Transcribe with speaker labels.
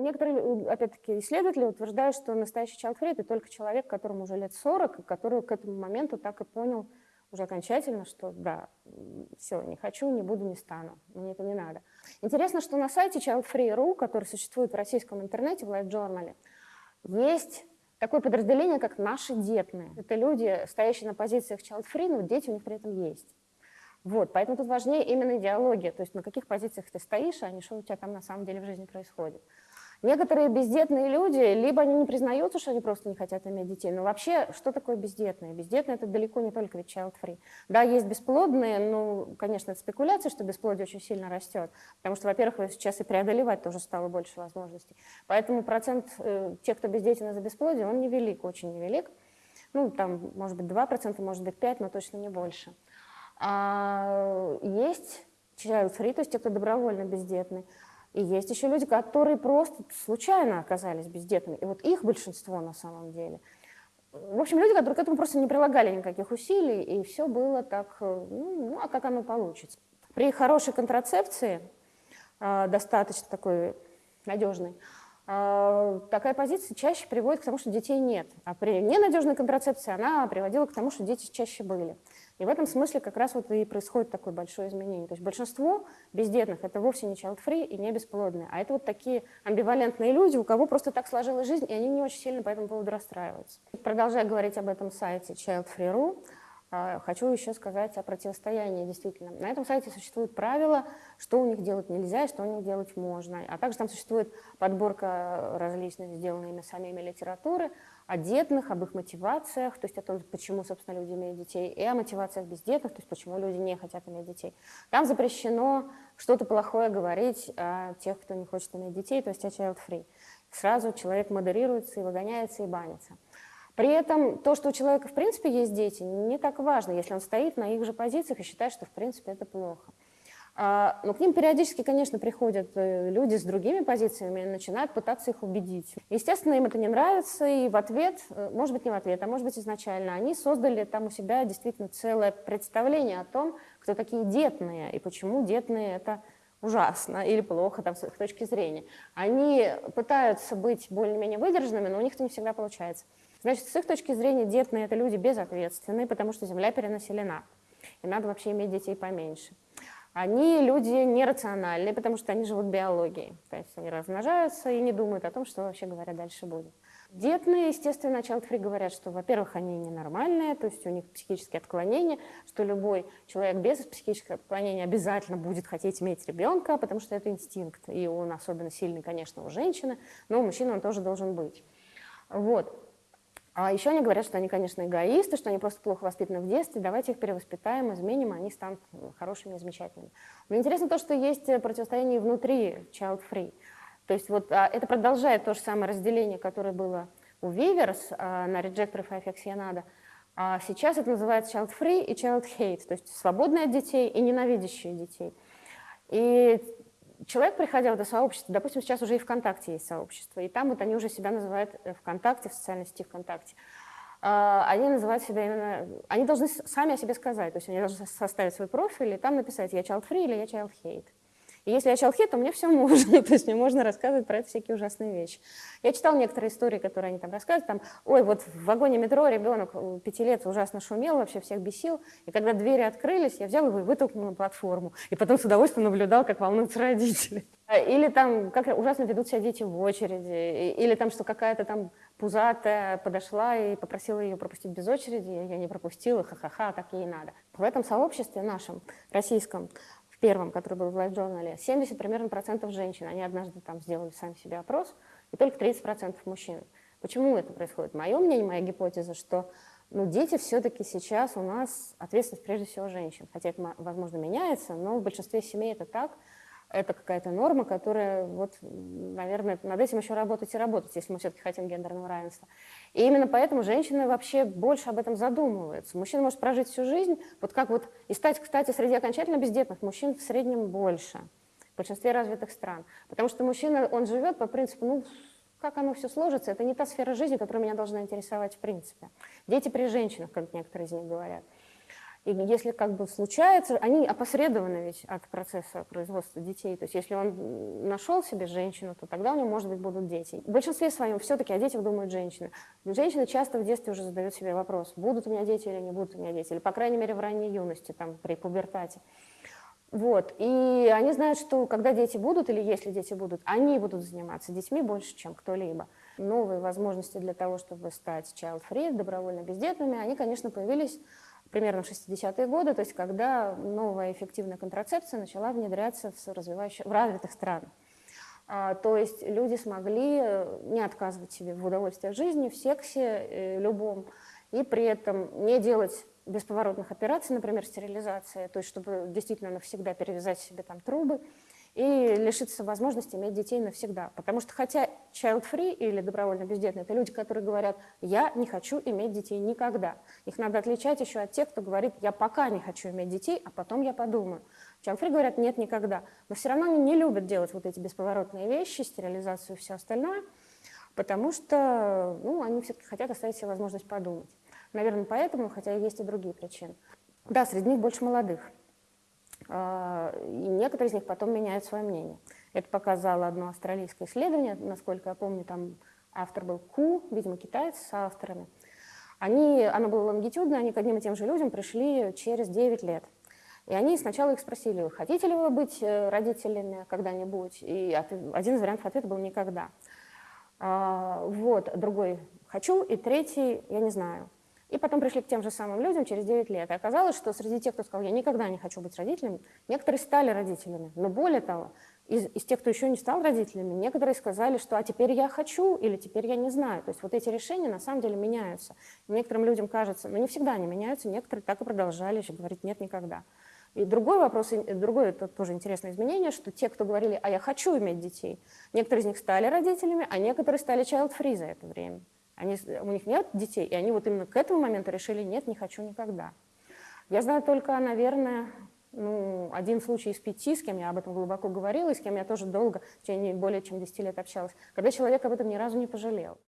Speaker 1: Некоторые, опять-таки, исследователи утверждают, что настоящий free – это только человек, которому уже лет 40, который к этому моменту так и понял уже окончательно, что да, все, не хочу, не буду, не стану, мне это не надо. Интересно, что на сайте childfree.ru, который существует в российском интернете, в Life Journal, есть такое подразделение, как «Наши детные». Это люди, стоящие на позициях child free, но дети у них при этом есть. Вот, поэтому тут важнее именно идеология, то есть на каких позициях ты стоишь, а не что у тебя там на самом деле в жизни происходит. Некоторые бездетные люди, либо они не признаются, что они просто не хотят иметь детей, но вообще, что такое бездетные? Бездетные – это далеко не только ведь child-free. Да, есть бесплодные, ну, конечно, это спекуляция, что бесплодие очень сильно растет, потому что, во-первых, сейчас и преодолевать тоже стало больше возможностей. Поэтому процент э, тех, кто бездетен из-за бесплодия, он невелик, очень невелик. Ну, там, может быть, 2%, может быть, 5%, но точно не больше. А есть child-free, то есть те, кто добровольно бездетный. И есть еще люди, которые просто случайно оказались бездетными. И вот их большинство на самом деле. В общем, люди, которые к этому просто не прилагали никаких усилий, и все было так, э, ну, а как оно получится. При хорошей контрацепции, э, достаточно такой надежной, э, такая позиция чаще приводит к тому, что детей нет. А при ненадежной контрацепции она приводила к тому, что дети чаще были. И в этом смысле как раз вот и происходит такое большое изменение. То есть большинство бездетных – это вовсе не child-free и не бесплодные, а это вот такие амбивалентные люди, у кого просто так сложилась жизнь, и они не очень сильно по этому поводу расстраиваются. Продолжая говорить об этом сайте childfree.ru, а, хочу еще сказать о противостоянии действительно. На этом сайте существуют правила, что у них делать нельзя и что у них делать можно. А также там существует подборка различных, сделанных ими самими литературы, о детных, об их мотивациях, то есть о том, почему, собственно, люди имеют детей, и о мотивациях бездетных, то есть почему люди не хотят иметь детей. Там запрещено что-то плохое говорить о тех, кто не хочет иметь детей, то есть о child-free. Сразу человек модерируется и выгоняется, и банится. При этом то, что у человека в принципе есть дети, не так важно, если он стоит на их же позициях и считает, что в принципе это плохо. А, но к ним периодически, конечно, приходят э, люди с другими позициями и начинают пытаться их убедить. Естественно, им это не нравится, и в ответ, э, может быть, не в ответ, а может быть, изначально, они создали там у себя действительно целое представление о том, кто такие детные, и почему детные – это ужасно или плохо там, с их точки зрения. Они пытаются быть более-менее выдержанными, но у них это не всегда получается. Значит, с их точки зрения детные – это люди безответственные, потому что Земля перенаселена, и надо вообще иметь детей поменьше они люди нерациональные, потому что они живут биологией. То есть они размножаются и не думают о том, что вообще говоря дальше будет. Детные, естественно, child-free говорят, что, во-первых, они ненормальные, то есть у них психические отклонения, что любой человек без психических отклонений обязательно будет хотеть иметь ребенка, потому что это инстинкт, и он особенно сильный, конечно, у женщины, но у мужчины он тоже должен быть. Вот. А еще они говорят, что они, конечно, эгоисты, что они просто плохо воспитаны в детстве, давайте их перевоспитаем, изменим, они станут хорошими и замечательными. Но интересно то, что есть противостояние внутри child-free. То есть вот а, это продолжает то же самое разделение, которое было у Weavers а, на реджекторов и аффексионада. А сейчас это называется child-free и child-hate, то есть свободные от детей и ненавидящие детей. И человек, приходя в это сообщество, допустим, сейчас уже и ВКонтакте есть сообщество, и там вот они уже себя называют э, ВКонтакте, в социальной сети ВКонтакте, а, они называют себя именно, они должны сами о себе сказать, то есть они должны составить свой профиль и там написать «я child free» или «я child hate». И если я человек, то мне все можно, то есть мне можно рассказывать про это всякие ужасные вещи. Я читала некоторые истории, которые они там рассказывают, там, ой, вот в вагоне метро ребенок э, пяти лет ужасно шумел, вообще всех бесил, и когда двери открылись, я взял его и вытолкнул на платформу, и потом с удовольствием наблюдал, как волнуются родители. Или там, как ужасно ведут себя дети в очереди, или там, что какая-то там пузатая подошла и попросила ее пропустить без очереди, я не пропустила, ха-ха-ха, так ей надо. В этом сообществе нашем, российском, первом, который был в Life Journal, 70 примерно процентов женщин. Они однажды там сделали сами себе опрос, и только 30 процентов мужчин. Почему это происходит? Мое мнение, моя гипотеза, что ну, дети все-таки сейчас у нас ответственность прежде всего женщин. Хотя это, возможно, меняется, но в большинстве семей это так это какая-то норма, которая, вот, наверное, над этим еще работать и работать, если мы все-таки хотим гендерного равенства. И именно поэтому женщины вообще больше об этом задумываются. Мужчина может прожить всю жизнь, вот как вот, и стать, кстати, среди окончательно бездетных мужчин в среднем больше. в большинстве развитых стран. Потому что мужчина, он живет по принципу, ну, как оно все сложится, это не та сфера жизни, которая меня должна интересовать в принципе. Дети при женщинах, как некоторые из них говорят. И если как бы случается, они опосредованы ведь от процесса производства детей. То есть если он нашел себе женщину, то тогда у него, может быть, будут дети. В большинстве своем все-таки о детях думают женщины. Женщины часто в детстве уже задают себе вопрос, будут у меня дети или не будут у меня дети. Или, по крайней мере, в ранней юности, там, при пубертате. Вот. И они знают, что когда дети будут, или если дети будут, они будут заниматься детьми больше, чем кто-либо. Новые возможности для того, чтобы стать child-free, добровольно бездетными, они, конечно, появились примерно в 60-е годы, то есть когда новая эффективная контрацепция начала внедряться в, развивающих, в развитых странах. А, то есть люди смогли э, не отказывать себе в удовольствиях жизни, в сексе э, любом, и при этом не делать бесповоротных операций, например, стерилизация, то есть чтобы действительно навсегда перевязать себе там трубы, и лишиться возможности иметь детей навсегда. Потому что хотя child-free или добровольно бездетные, это люди, которые говорят, я не хочу иметь детей никогда. Их надо отличать еще от тех, кто говорит, я пока не хочу иметь детей, а потом я подумаю. Child-free говорят, нет, никогда. Но все равно они не любят делать вот эти бесповоротные вещи, стерилизацию и все остальное, потому что ну, они все-таки хотят оставить себе возможность подумать. Наверное, поэтому, хотя есть и другие причины. Да, среди них больше молодых. А, и некоторые из них потом меняют свое мнение. Это показало одно австралийское исследование, насколько я помню, там автор был Ку, видимо, китаец с авторами. Они, оно было лонгитюдно, они к одним и тем же людям пришли через 9 лет. И они сначала их спросили, хотите ли вы быть э, родителями когда-нибудь? И один из вариантов ответа был «никогда». А, вот, другой «хочу», и третий «я не знаю». И потом пришли к тем же самым людям через 9 лет. И оказалось, что среди тех, кто сказал, я никогда не хочу быть родителем, некоторые стали родителями. Но более того, из, из тех, кто еще не стал родителями, некоторые сказали, что а теперь я хочу или теперь я не знаю. То есть вот эти решения на самом деле меняются. И некоторым людям кажется, но не всегда они меняются, некоторые так и продолжали еще говорить нет никогда. И другой вопрос, другое это тоже интересное изменение, что те, кто говорили, а я хочу иметь детей, некоторые из них стали родителями, а некоторые стали child-free за это время. Они, у них нет детей, и они вот именно к этому моменту решили, нет, не хочу никогда. Я знаю только, наверное, ну, один случай из пяти, с кем я об этом глубоко говорила, и с кем я тоже долго, в течение более чем 10 лет общалась, когда человек об этом ни разу не пожалел.